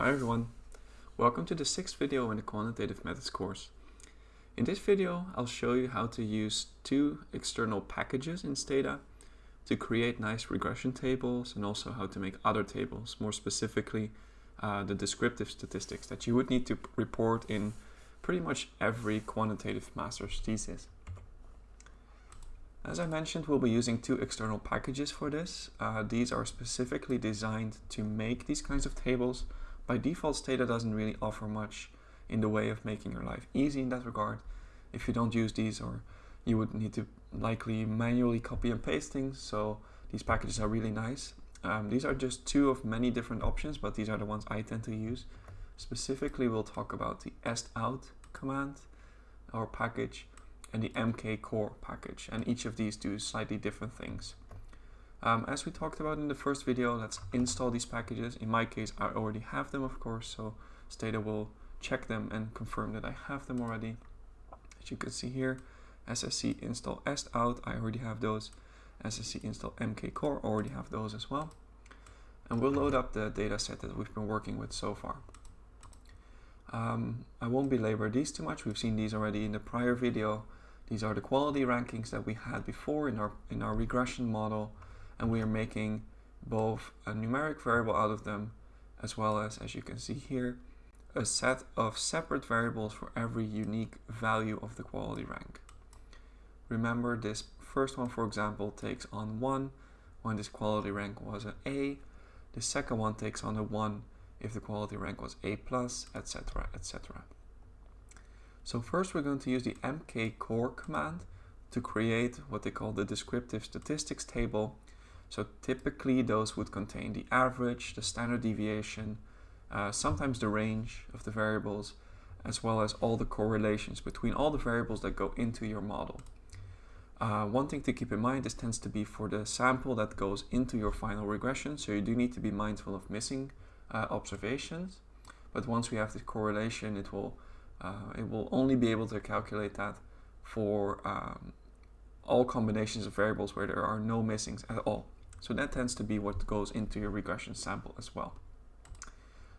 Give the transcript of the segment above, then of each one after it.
Hi everyone, welcome to the sixth video in the Quantitative Methods course. In this video I'll show you how to use two external packages in Stata to create nice regression tables and also how to make other tables, more specifically uh, the descriptive statistics that you would need to report in pretty much every quantitative master's thesis. As I mentioned, we'll be using two external packages for this. Uh, these are specifically designed to make these kinds of tables. By default, Stata doesn't really offer much in the way of making your life easy in that regard. If you don't use these, or you would need to likely manually copy and paste things, so these packages are really nice. Um, these are just two of many different options, but these are the ones I tend to use. Specifically, we'll talk about the estout command or package, and the mkcorr package and each of these do slightly different things. Um, as we talked about in the first video, let's install these packages. In my case, I already have them, of course, so Stata will check them and confirm that I have them already. As you can see here, SSC install estout, I already have those. SSC install mkcorr, already have those as well. And we'll load up the data set that we've been working with so far. Um, I won't belabor these too much, we've seen these already in the prior video. These are the quality rankings that we had before in our, in our regression model and we are making both a numeric variable out of them as well as, as you can see here, a set of separate variables for every unique value of the quality rank. Remember this first one, for example, takes on 1 when this quality rank was an A. The second one takes on a 1 if the quality rank was A+, etc., etc. So first we're going to use the mkcorr command to create what they call the descriptive statistics table. So typically those would contain the average, the standard deviation, uh, sometimes the range of the variables, as well as all the correlations between all the variables that go into your model. Uh, one thing to keep in mind, this tends to be for the sample that goes into your final regression, so you do need to be mindful of missing uh, observations. But once we have the correlation, it will uh, it will only be able to calculate that for um, all combinations of variables where there are no missings at all. So that tends to be what goes into your regression sample as well.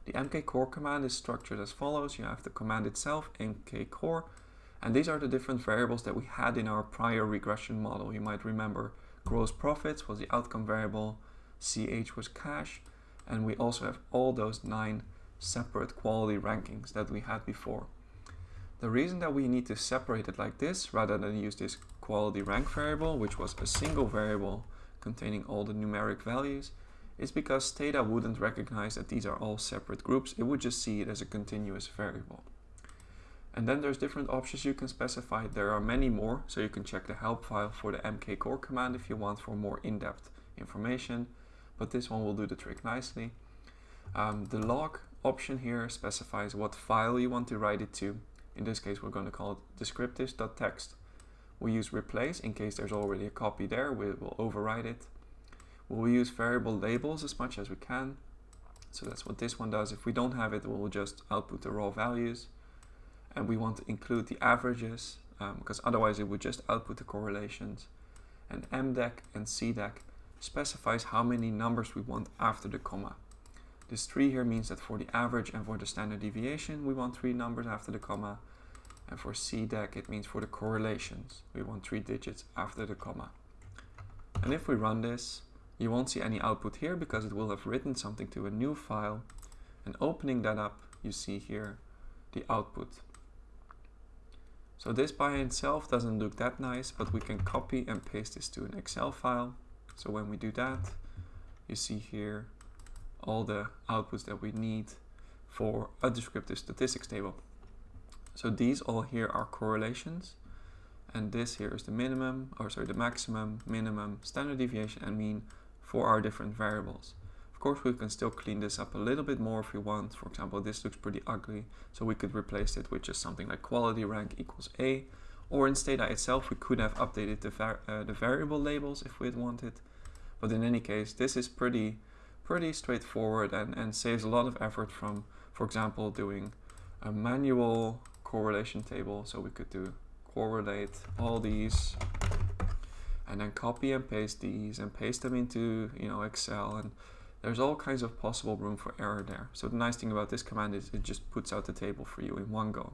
The mkcorr command is structured as follows. You have the command itself, mkcorr, and these are the different variables that we had in our prior regression model. You might remember gross profits was the outcome variable, CH was cash, and we also have all those nine separate quality rankings that we had before. The reason that we need to separate it like this rather than use this quality rank variable, which was a single variable containing all the numeric values, is because Stata wouldn't recognize that these are all separate groups. It would just see it as a continuous variable. And then there's different options you can specify. There are many more, so you can check the help file for the mkcorr command if you want for more in-depth information. But this one will do the trick nicely. Um, the log option here specifies what file you want to write it to. In this case, we're going to call it descriptives.txt. We'll use replace in case there's already a copy there. We will override it. We'll use variable labels as much as we can. So that's what this one does. If we don't have it, we'll just output the raw values. And we want to include the averages um, because otherwise it would just output the correlations. And mdec and cdec specifies how many numbers we want after the comma. This 3 here means that for the average and for the standard deviation, we want three numbers after the comma. And for CDEC, it means for the correlations, we want three digits after the comma. And if we run this, you won't see any output here because it will have written something to a new file. And opening that up, you see here the output. So this by itself doesn't look that nice, but we can copy and paste this to an Excel file. So when we do that, you see here all the outputs that we need for a descriptive statistics table. So these all here are correlations and this here is the minimum or sorry the maximum, minimum, standard deviation and mean for our different variables. Of course we can still clean this up a little bit more if we want. For example this looks pretty ugly so we could replace it with just something like quality rank equals A or in Stata itself we could have updated the, var uh, the variable labels if we had wanted. But in any case this is pretty pretty straightforward and, and saves a lot of effort from, for example, doing a manual correlation table. So we could do correlate all these and then copy and paste these and paste them into you know Excel and there's all kinds of possible room for error there. So the nice thing about this command is it just puts out the table for you in one go.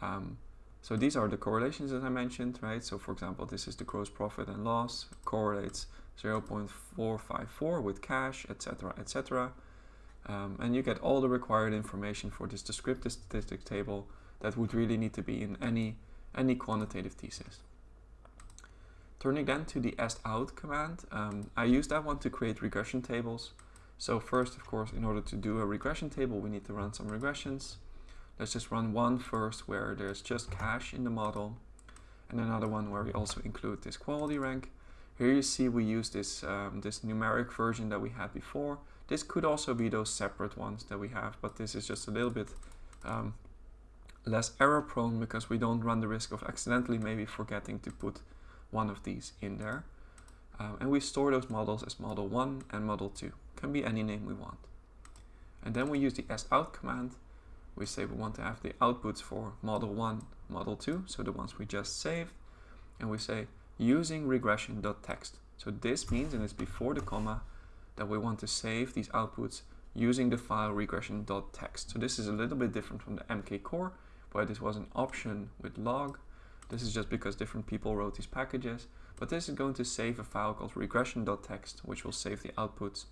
Um, so these are the correlations that I mentioned, right? So for example, this is the gross profit and loss, correlates 0.454 with cash, etc., etc. Um, and you get all the required information for this descriptive statistics table that would really need to be in any, any quantitative thesis. Turning then to the out command, um, I use that one to create regression tables. So first, of course, in order to do a regression table, we need to run some regressions. Let's just run one first where there's just cash in the model and another one where we also include this quality rank. Here you see we use this, um, this numeric version that we had before. This could also be those separate ones that we have, but this is just a little bit um, less error prone because we don't run the risk of accidentally maybe forgetting to put one of these in there. Um, and we store those models as model 1 and model 2. Can be any name we want. And then we use the estout command. We say we want to have the outputs for model 1, model 2, so the ones we just saved. And we say using regression.txt. So this means, and it's before the comma, that we want to save these outputs using the file regression.txt. So this is a little bit different from the mkcorr, where this was an option with log. This is just because different people wrote these packages, but this is going to save a file called regression.txt, which will save the outputs.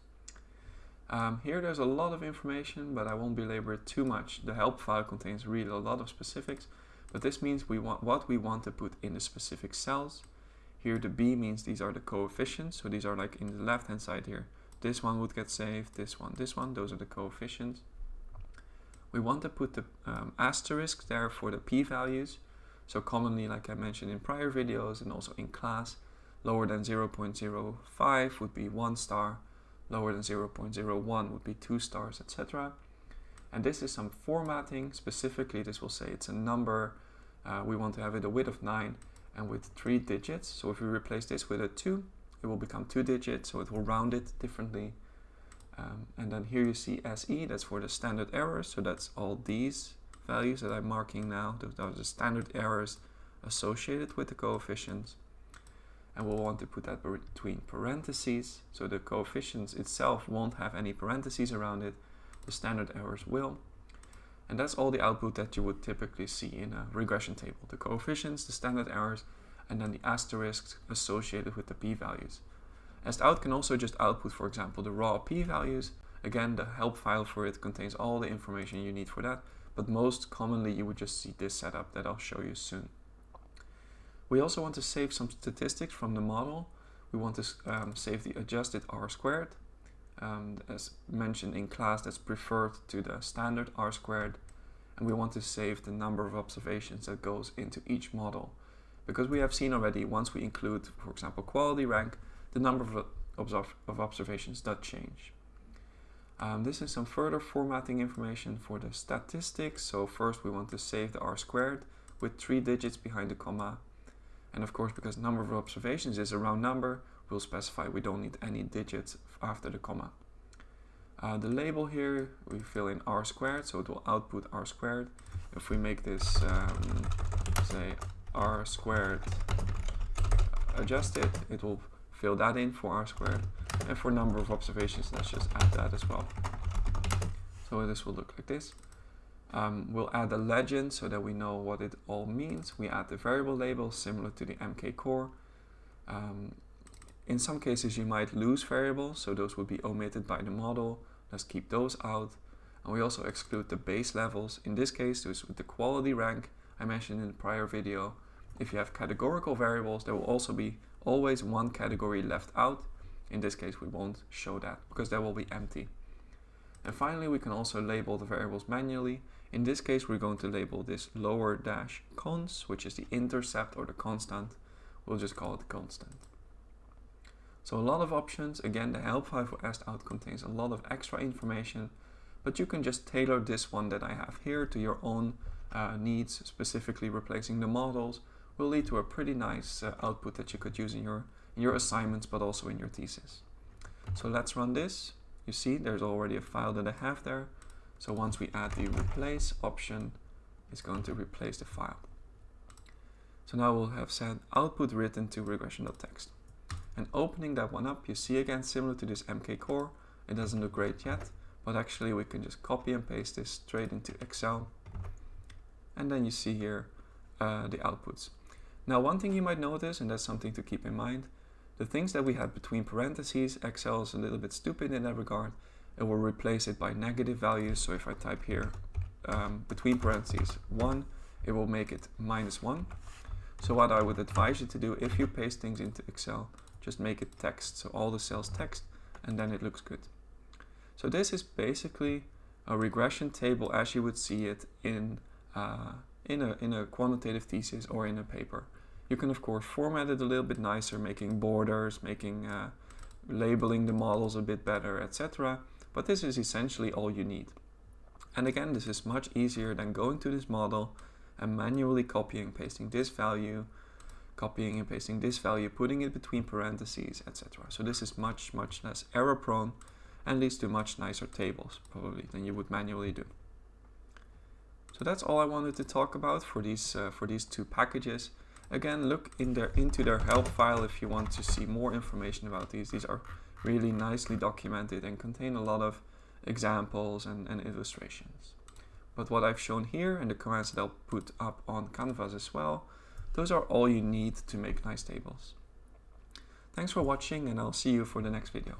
Um, here there's a lot of information, but I won't belabor it too much. The help file contains really a lot of specifics, but this means we want what we want to put in the specific cells. Here the B means these are the coefficients, so these are like in the left hand side here. This one would get saved, this one, this one, those are the coefficients. We want to put the um, asterisk there for the p-values. So commonly, like I mentioned in prior videos and also in class, lower than 0.05 would be one star, lower than 0.01 would be two stars, etc. And this is some formatting. Specifically, this will say it's a number. Uh, we want to have it a width of 9 and with 3 digits. So if we replace this with a 2, it will become 2 digits, so it will round it differently. Um, and then here you see SE, that's for the standard errors. So that's all these values that I'm marking now. Those are the standard errors associated with the coefficients. And we'll want to put that between parentheses. So the coefficients itself won't have any parentheses around it. The standard errors will. And that's all the output that you would typically see in a regression table. The coefficients, the standard errors, and then the asterisks associated with the p-values. estout can also just output, for example, the raw p-values. Again, the help file for it contains all the information you need for that but most commonly you would just see this setup that I'll show you soon. We also want to save some statistics from the model. We want to um, save the adjusted R squared. Um, as mentioned in class, that's preferred to the standard R squared. And we want to save the number of observations that goes into each model. Because we have seen already, once we include, for example, quality rank, the number of, of observations does change. Um, this is some further formatting information for the statistics. So first we want to save the r squared with three digits behind the comma. And of course, because number of observations is a round number, we'll specify we don't need any digits after the comma. Uh, the label here, we fill in r squared, so it will output r squared. If we make this, um, say, r squared adjusted, it will fill that in for r squared. And for number of observations, let's just add that as well. So this will look like this. Um, we'll add a legend so that we know what it all means. We add the variable label similar to the mkcorr. Um, in some cases you might lose variables, so those would be omitted by the model. Let's keep those out. And we also exclude the base levels. In this case, this with the quality rank I mentioned in the prior video. If you have categorical variables, there will also be always one category left out. In this case, we won't show that because that will be empty. And finally, we can also label the variables manually. In this case, we're going to label this lower dash cons, which is the intercept or the constant. We'll just call it constant. So a lot of options. Again, the help file for estout contains a lot of extra information, but you can just tailor this one that I have here to your own uh, needs, specifically replacing the models, will lead to a pretty nice uh, output that you could use in your, in your assignments, but also in your thesis. So let's run this. You see there's already a file that I have there. So once we add the replace option, it's going to replace the file. So now we'll have said output written to regression.txt. And opening that one up, you see again, similar to this mkcorr, it doesn't look great yet, but actually we can just copy and paste this straight into Excel. And then you see here uh, the outputs. Now one thing you might notice, and that's something to keep in mind, the things that we had between parentheses, Excel is a little bit stupid in that regard. It will replace it by negative values. So if I type here um, between parentheses 1, it will make it minus 1. So what I would advise you to do if you paste things into Excel, just make it text. So all the cells text and then it looks good. So this is basically a regression table as you would see it in, uh, in, a, in a quantitative thesis or in a paper. You can of course format it a little bit nicer, making borders, making uh, labeling the models a bit better, etc. But this is essentially all you need. And again, this is much easier than going to this model and manually copying and pasting this value, copying and pasting this value, putting it between parentheses, etc. So this is much, much less error prone and leads to much nicer tables probably than you would manually do. So that's all I wanted to talk about for these, uh, for these two packages. Again, look in their, into their help file if you want to see more information about these. These are really nicely documented and contain a lot of examples and, and illustrations. But what I've shown here and the commands that I'll put up on Canvas as well, those are all you need to make nice tables. Thanks for watching and I'll see you for the next video.